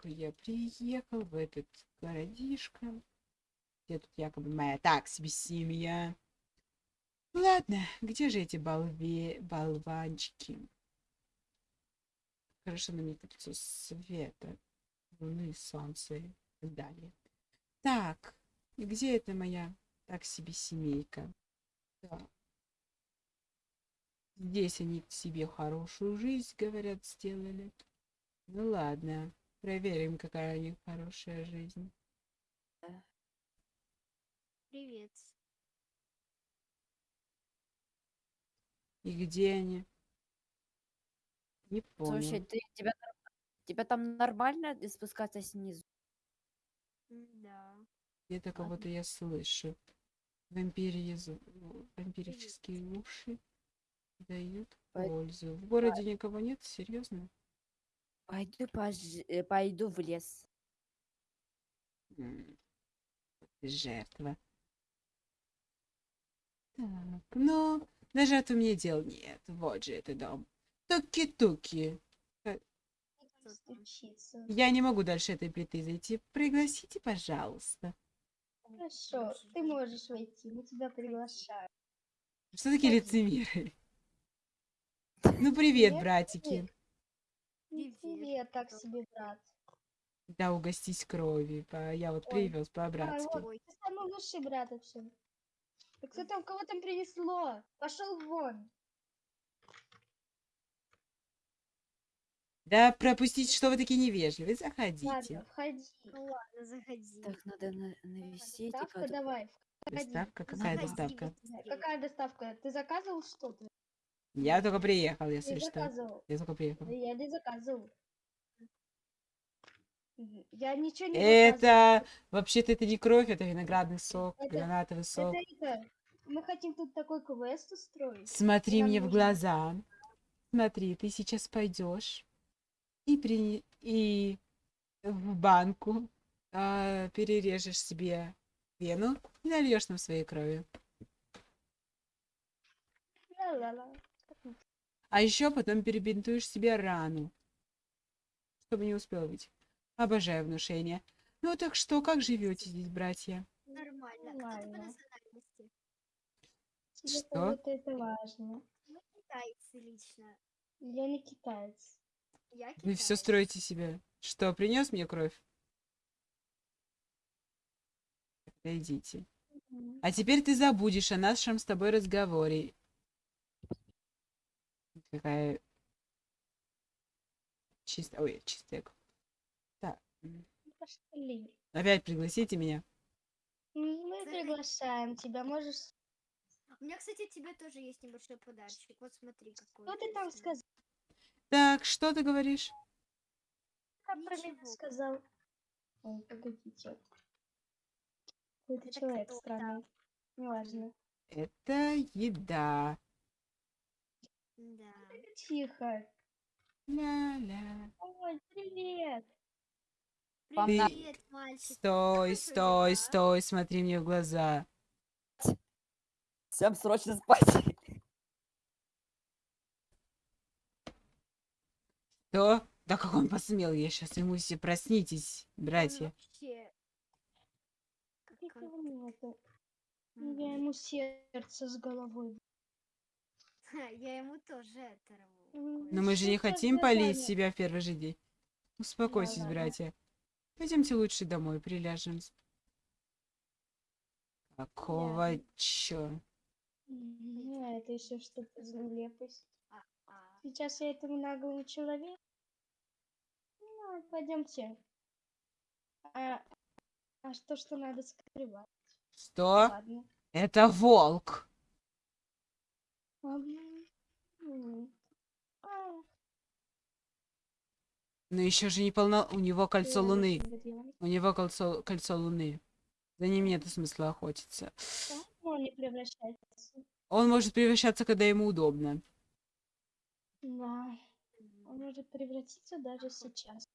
только я приехал в этот городишко, где тут якобы моя так себе семья. Ладно, где же эти болве... болванчики? Хорошо на кольцо света, луны, солнца и так далее. Так, где это моя так себе семейка? Да. Здесь они себе хорошую жизнь, говорят, сделали. Ну ладно, проверим, какая у них хорошая жизнь. Привет. И где они? Не Слушай, понял. ты, тебя, тебя там нормально спускаться снизу? Да. Где-то кого-то я слышу. Вампирьи зв- вампирические уши дают пользу. В городе никого нет? Серьезно? Пойду, пож- э, пойду в лес. Жертва. Так, ну, даже от меня дел нет. Вот же это дом. Туки-туки. Стучиться. Я не могу дальше этой плиты зайти. Пригласите, пожалуйста. Хорошо, ты можешь войти, мы тебя приглашаем. Что такие лицемеры? Ну, привет, братики. Привет, Привет, так себе, брат. Да, угостись крови. По- Я вот Ой. привез А, по-братски. вот, ты самый лучший брат вообще. Так кто там, кого там принесло? Пошел вон. Да, пропустите, что вы такие невежливые. Заходите. Ладно, входи. Ну ладно, заходи. Так, надо на- навести. Доставка типа, давай. входи. Доставка? Какая Заходи, доставка? Какая доставка? Ты заказывал что-то? Я только приехал, если что. заказывал. Я только приехал. Я не заказывал. Я ничего не заказывал. Это вообще-то это не кровь, это виноградный сок, Это- гранатовый сок. Это, это, мы хотим тут такой квест устроить. Смотри мне в нужно- глаза. Смотри, ты сейчас пойдешь и при и в банку а, перережешь себе вену и нальешь нам своей крови. Ла-ла-ла. А еще потом перебинтуешь себе рану, чтобы не успел быть. Обожаю внушение. Ну так что, как живете здесь, братья? Нормально. По Нормально. Что? кого-то это важно. Ну, китайцы лично. Я не китаец. Я Вы все китаец. строите себе. Что, принес мне кровь? Идите. А теперь ты забудешь о нашем с тобой разговоре. Какая чистая... Ой, чистая. Так. Пошли. Опять пригласите меня. Мы Заходи. приглашаем тебя. Можешь... У меня, кстати, тебе тоже есть небольшой подарочек. Вот смотри, какой. Что ты там сказал? Так, что ты говоришь? Как про меня сказал? Ой, погодите. Какой-то Это человек странный. Неважно. Это еда. Да. Тихо. Ля-ля. Ой, привет. Привет, мальчик. Стой, стой, стой, смотри мне в глаза. Всем срочно спать. Что? Да как он посмел? Я сейчас ему все проснитесь, братья. вообще... Я ему сердце с головой. Я ему тоже это рву. М, Но мы же не хотим полить себя в первый же день. Успокойтесь, братья. Пойдемте лучше домой, приляжем. Какого чё? А это еще что-то за нелепость. А, а. Сейчас я этому наглому человеку. Ну, пойдемте. А, а что, что надо скрывать? Что? Ладно. Это волк. Но еще же не полно... У него кольцо луны. У него кольцо, кольцо луны. За ним нет смысла охотиться. Он не превращается? Он может превращаться, когда ему удобно. Да. Он может превратиться даже сейчас.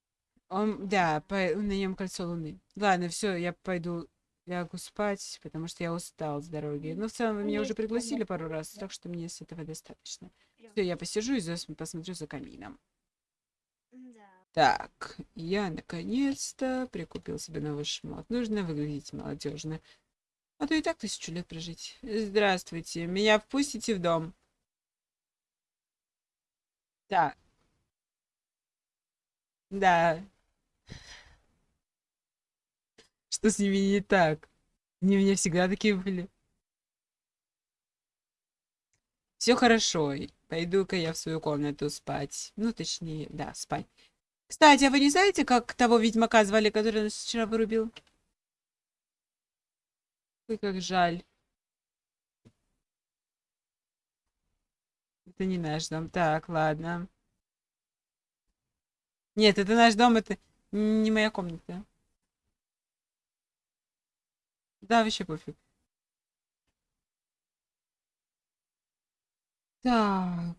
Он, да, по- на нем кольцо луны. Ладно, все, я пойду лягу спать, потому что я устал с дороги. Но в целом вы меня уже пригласили пару раз, так что мне с этого достаточно. Все, я посижу и посмотрю за камином. Так, я наконец-то прикупил себе новый шмот. Нужно выглядеть молодежно. А то и так тысячу лет прожить. Здравствуйте, меня впустите в дом? Да. Да. Что с ними не так? Они у меня всегда такие были. Все хорошо. Пойду-ка я в свою комнату спать. Ну, точнее, да, спать. Кстати, а вы не знаете, как того ведьмака звали, который нас вчера вырубил? Ой, как жаль. Это не наш дом. Так, ладно. Нет, это наш дом, это не моя комната. Да, вообще пофиг. Так.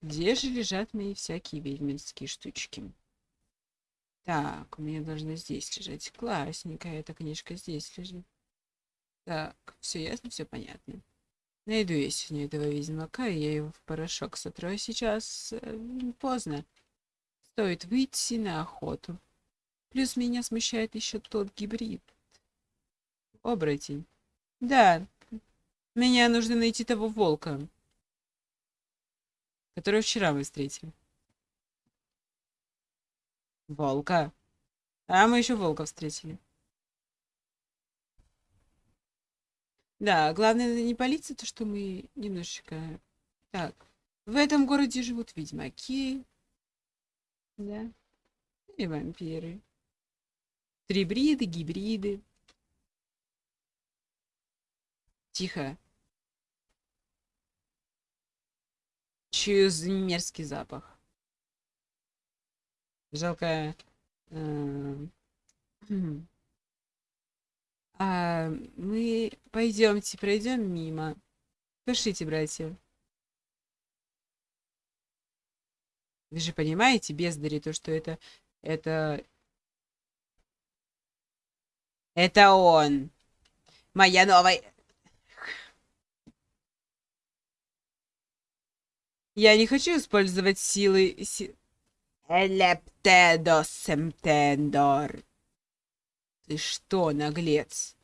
Где же лежат мои всякие ведьминские штучки? Так, у меня должна здесь лежать. Классненькая эта книжка здесь лежит. Так, все ясно, все понятно. Найду я сегодня этого ведьмака, и я его в порошок сотру. А сейчас э, поздно. Стоит выйти на охоту. Плюс меня смущает еще тот гибрид. Оборотень. Да, меня нужно найти того волка, которого вчера мы встретили. Волка. А мы еще волка встретили. Да, главное не полиция, то что мы немножечко... Так, в этом городе живут ведьмаки. Да. И вампиры. Трибриды, гибриды. Тихо. За мерзкий запах. Жалко. эм, хм. А, мы пойдемте, пройдем мимо. Пошлите, братья. Вы же понимаете, бездари, то, что это... Это... Это он. Моя новая... Я не хочу использовать силы... си- Элептедо семтендор. Ты что, наглец?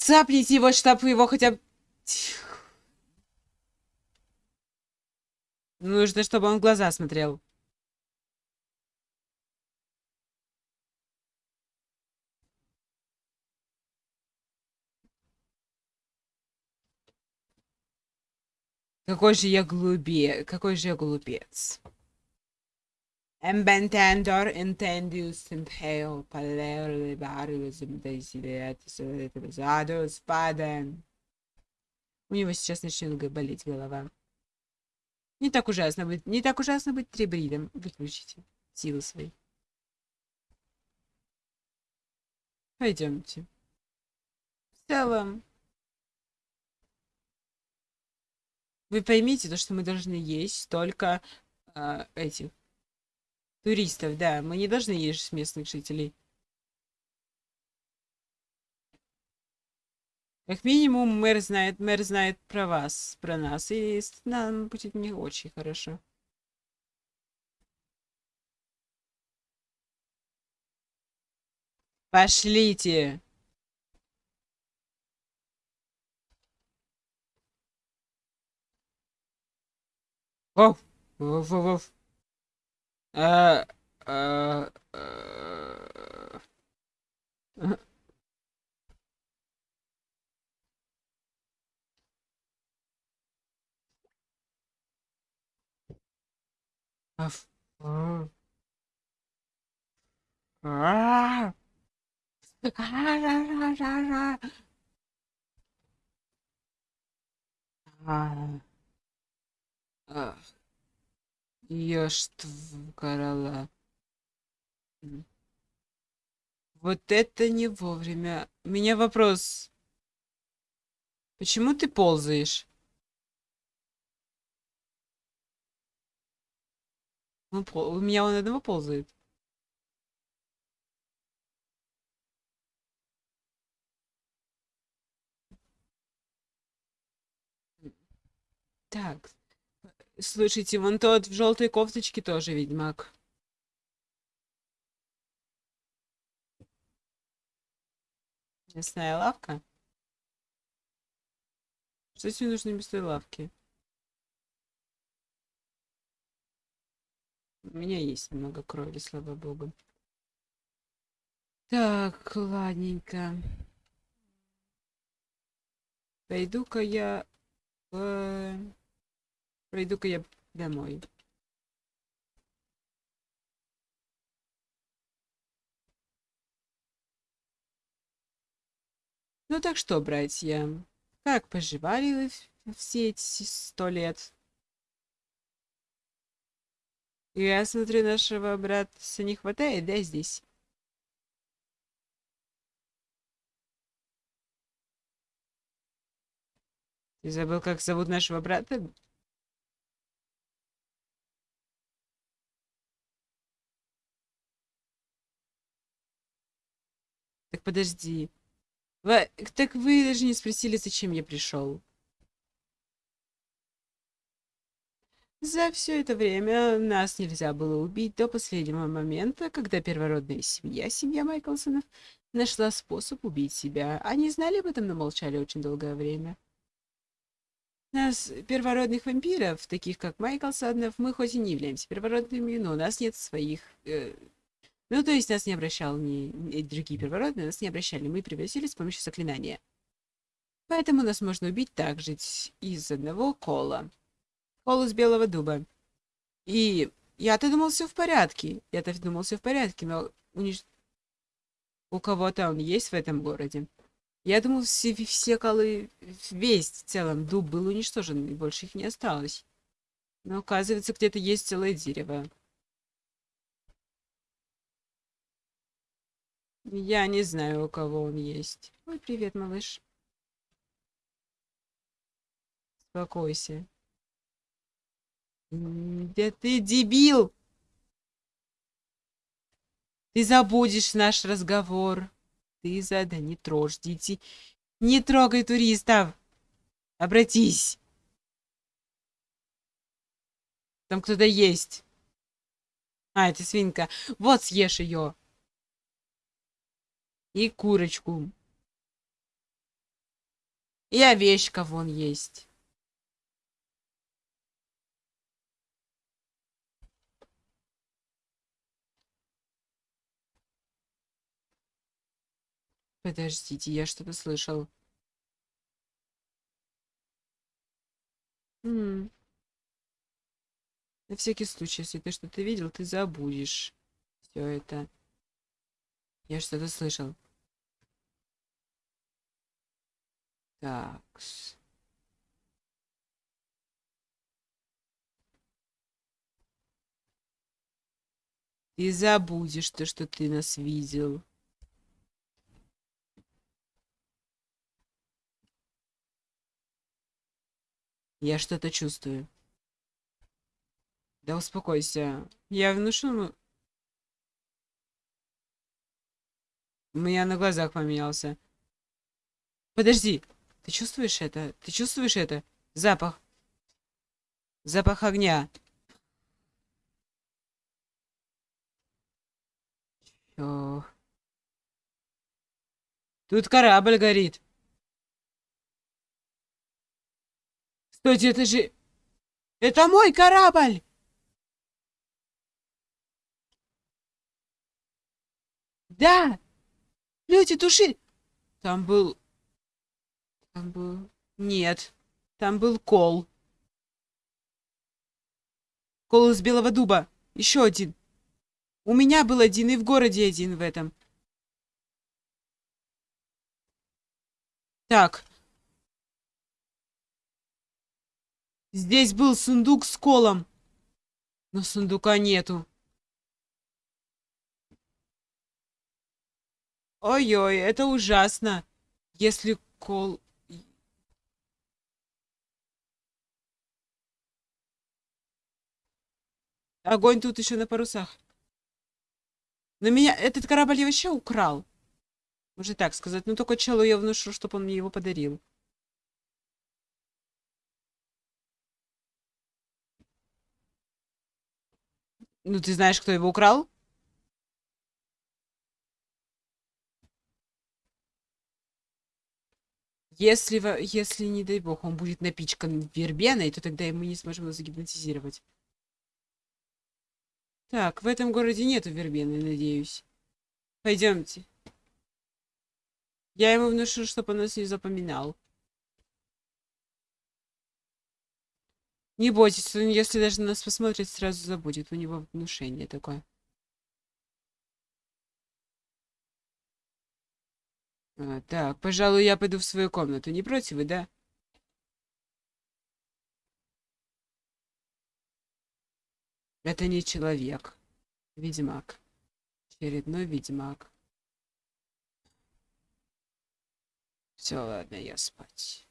Цапните его, чтоб его хотя бы... Нужно, чтобы он в глаза смотрел. Какой же я глупе... Какой же я глупец. Embentendor intendius impale palero libarius desideatus adus padem. У него сейчас начнет болеть голова. Не так ужасно быть, не так ужасно быть трибридом. Выключите силы свои. Пойдемте. В целом, вы поймите то, что мы должны есть только а, этих туристов, да. Мы не должны есть местных жителей. Как минимум, мэр знает, мэр знает про вас, про нас, и с- нам будет не очень хорошо. Пошлите! Воу! Воу, воу, воу. А, а, а. Аф. А. А. А-ра-ра-ра-ра. А. А. Ешь Ёшт-карала. Вот это не вовремя. У меня вопрос. Почему ты ползаешь? Ну, он. У меня он одного ползает. Так, Слушайте, вон тот в желтой кофточке тоже ведьмак. Мясная лавка? Что тебе нужно мясной лавки? У меня есть много крови, слава богу. Так, ладненько. Пойду-ка я... э, Пойду-ка я домой. Ну так что, братья, как поживали вы все эти сто лет? Я смотрю, нашего брата не хватает, да, здесь? Ты забыл, как зовут нашего брата? Подожди. Ва- Так вы даже не спросили, зачем я пришел. За все это время нас нельзя было убить до последнего момента, когда первородная семья, семья Майклсонов, нашла способ убить себя. Они знали об этом, но молчали очень долгое время. Нас, первородных вампиров, таких как Майклсонов, мы хоть и не являемся первородными, но у нас нет своих... э, Ну, то есть нас не обращал ни, ни другие первородные, нас не обращали. Мы превратились с помощью заклинания. Поэтому нас можно убить также из одного кола. Кол из белого дуба. И я-то думал, все в порядке. Я-то думал, все в порядке, но унич- у кого-то он есть в этом городе. Я думал, все, все колы, весь в целом дуб был уничтожен, и больше их не осталось. Но оказывается, где-то есть целое дерево. Я не знаю, у кого он есть. Ой, привет, малыш. Успокойся. Да ты дебил! Ты забудешь наш разговор. Ты за... Да не трожь детей. Не трогай туристов. Обратись. Там кто-то есть. А, это свинка. Вот съешь ее. И курочку. И овечка вон есть. Подождите, я что-то слышал. М. На всякий случай, если ты что-то видел, ты забудешь все это. Я что-то слышал. Так. Ты забудешь то, что ты нас видел. Я что-то чувствую. Да успокойся. Я внушу... У меня на глазах поменялся. Подожди. Ты чувствуешь это? Ты чувствуешь это? Запах. Запах огня. Чё? Тут корабль горит. Стойте, это же... Это мой корабль! Да! Люди, туши! Там был... Там был... Нет. Там был кол. Кол из белого дуба. Еще один. У меня был один и в городе один в этом. Так. Здесь был сундук с колом. Но сундука нету. Ой-ой, это ужасно. Если кол... Огонь тут еще на парусах. Но меня этот корабль я вообще украл. Можно так сказать. Ну только челу я внушу, чтобы он мне его подарил. Ну ты знаешь, кто его украл? Если, если, не дай бог, он будет напичкан вербеной, то тогда мы не сможем его загипнотизировать. Так, в этом городе нету вербены, надеюсь. Пойдемте. Я ему внушу, чтобы он нас не запоминал. Не бойтесь, он, если даже на нас посмотрит, сразу забудет. У него внушение такое. А, так, пожалуй, я пойду в свою комнату. Не против вы, да? Это не человек. Ведьмак. Очередной ведьмак. Все, ладно, я спать.